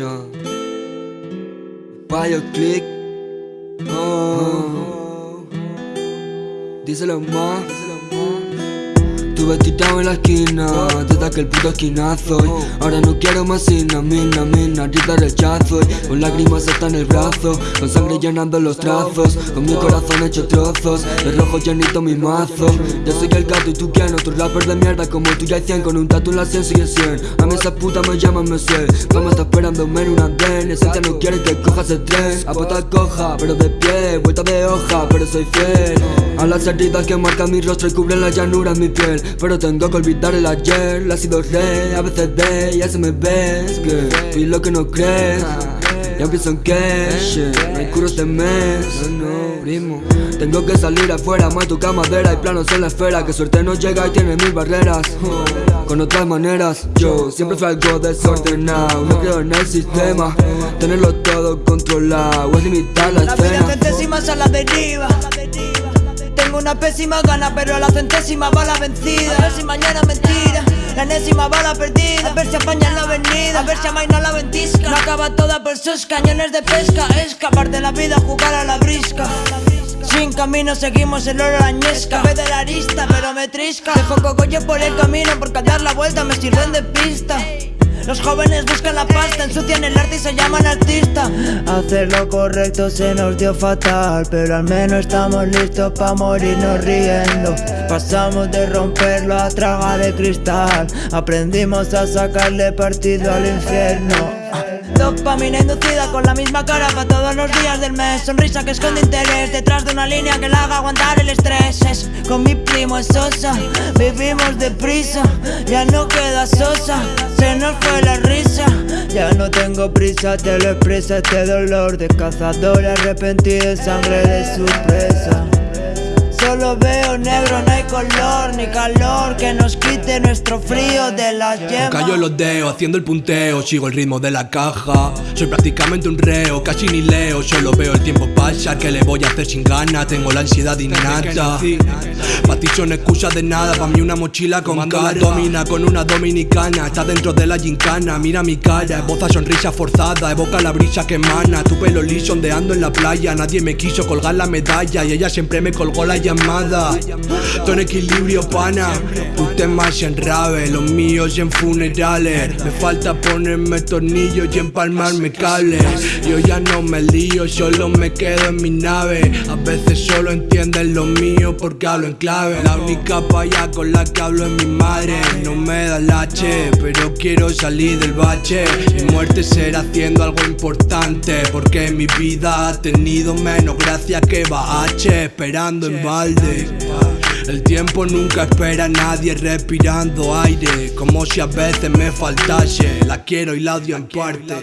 Ya. Payo click. Oh. Díselo más. Estuve tirado en la esquina desde aquel puto esquinazo. Y Ahora no quiero más mina, mina, grita rechazo. Y Con lágrimas hasta en el brazo, con sangre llenando los trazos. Con mi corazón hecho trozos, de rojo llenito mi mazo. Yo soy el gato y tú quién, otro rapper de mierda como tú ya hay 100 Con un tatu en la 100 sigue 100, a mí esa puta me llaman Monsieur. Como está esperándome en una den, esencia no quiere que cojas el tren. A puta coja, pero de pie, vuelta de hoja, pero soy fiel. A las heridas que marcan mi rostro y cubren la llanura en mi piel pero tengo que olvidar el ayer La sido rey, a veces de ya se me ves Que fui lo que no crees. Ya pienso en que shit, no hay curos de mes. Primo Tengo que salir afuera, más tu madera y planos en la esfera Que suerte no llega y tiene mil barreras. Con otras maneras, yo siempre fui algo desordenado No creo en el sistema, tenerlo todo controlado Es limitar la, escena. La vida a la deriva una pésima gana, pero a la centésima bala vencida. A ver si mañana mentira, la enésima bala perdida. A ver si apañan la avenida, a ver si amaina la ventisca. No acaba toda por sus cañones de pesca. Escapar de la vida, jugar a la brisca. Sin camino seguimos el oro añesca. Ve de la arista pero me trisca. Dejo cogollo por el camino porque dar la vuelta me sirven de pista los jóvenes buscan la pasta, ensucian el arte y se llaman artista Hacer lo correcto se nos dio fatal Pero al menos estamos listos para morirnos riendo. Pasamos de romperlo a traga de cristal Aprendimos a sacarle partido al infierno. Dopamina inducida con la misma cara para todos los días del mes. Sonrisa que esconde interés detrás de una línea que la haga aguantar el estrés. Es Con mi primo es sosa, vivimos deprisa Ya no queda sosa, tengo prisa, te lo expresa este dolor De cazador arrepentido, sangre de su presa Solo veo negro, no hay color ni calor que nos quite nuestro frío de la yema. Callo los dedos, haciendo el punteo, sigo el ritmo de la caja. Soy prácticamente un reo, casi ni leo, solo veo el tiempo pasar. ¿Qué le voy a hacer sin ganas? Tengo la ansiedad innata. Pa' ti son excusas de nada, pa' mí una mochila con cara. Domina con una dominicana, está dentro de la gincana. Mira mi cara, esboza sonrisa forzada, evoca la brisa que emana. Tu pelo liso ondeando en la playa, nadie me quiso colgar la medalla y ella siempre me colgó la llamada. Todo en equilibrio, pana. Usted más en rave, los míos en funerales. Me falta ponerme tornillos y empalmarme cables. Yo ya no me lío, solo me quedo en mi nave. A veces solo entienden lo mío porque hablo en clave. La única paya con la que hablo es mi madre. No me da lache, pero quiero salir del bache. Mi muerte será haciendo algo importante. Porque mi vida ha tenido menos gracia que Bache. Esperando en el tiempo nunca espera a nadie respirando aire Como si a veces me faltase. La quiero y la odio en parte